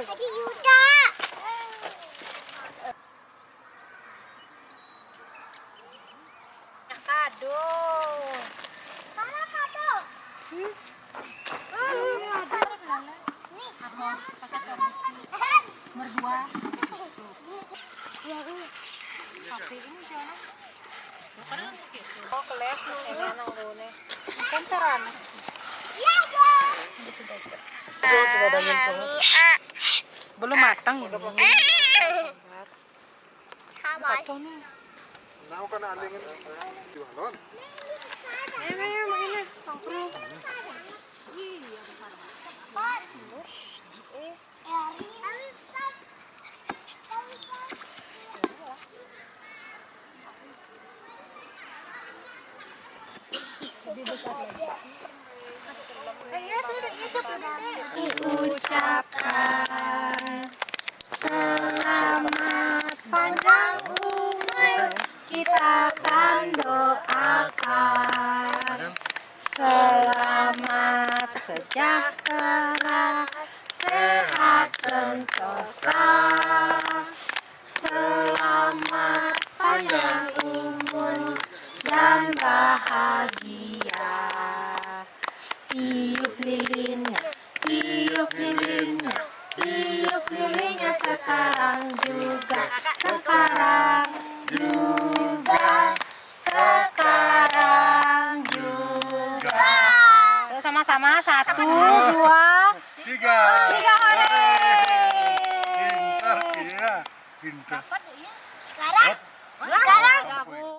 Lagi Yuda. Kado. Mana kado? Ya, ini. Tapi ini jangan. Oh, keles nih. Kan. Ya, ya. Belum matang ini. Ito nih. Now ka na alingin. Jualon. Ayo, ayo, main Diucapkan selamat. Panjang umur kita akan doakan selamat sejahtera sehat sentosa selamat panjang umur dan bahagia tiup lilinnya tiup lilinnya tiup lilinnya sekarang juga sekarang juga sekarang juga sama-sama satu dua Tiga. tiga hore Pintar dia. Pintar. Sekarang? Sekarang?